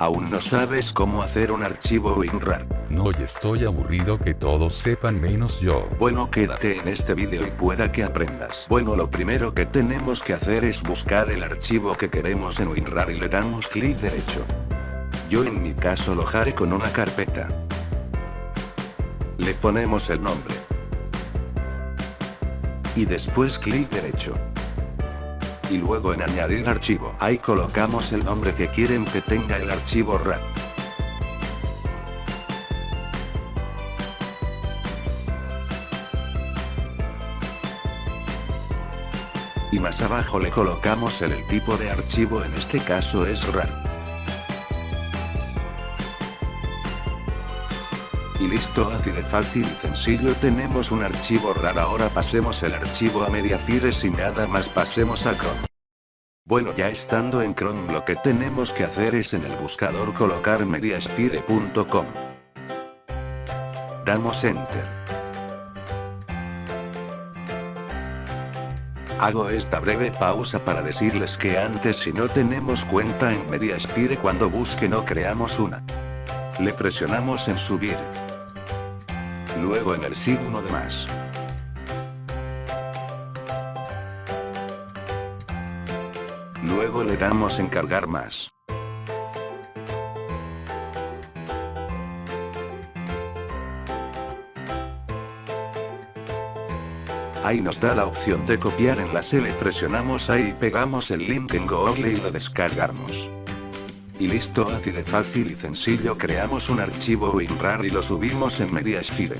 ¿Aún no sabes cómo hacer un archivo WinRAR? No y estoy aburrido que todos sepan menos yo. Bueno quédate en este vídeo y pueda que aprendas. Bueno lo primero que tenemos que hacer es buscar el archivo que queremos en WinRAR y le damos clic derecho. Yo en mi caso lo haré con una carpeta. Le ponemos el nombre. Y después clic derecho y luego en añadir archivo. Ahí colocamos el nombre que quieren que tenga el archivo RAR. Y más abajo le colocamos el, el tipo de archivo en este caso es RAR. Y listo así fácil y sencillo tenemos un archivo RAR ahora pasemos el archivo a Mediafire y nada más pasemos a Chrome. Bueno ya estando en Chrome lo que tenemos que hacer es en el buscador colocar mediasphere.com. Damos Enter. Hago esta breve pausa para decirles que antes si no tenemos cuenta en Mediasphere cuando busque no creamos una. Le presionamos en subir luego en el signo de más. Luego le damos en cargar más. Ahí nos da la opción de copiar enlace le presionamos ahí y pegamos el link en Google y lo descargamos. Y listo así de fácil y sencillo creamos un archivo WinRAR y lo subimos en Mediasphere.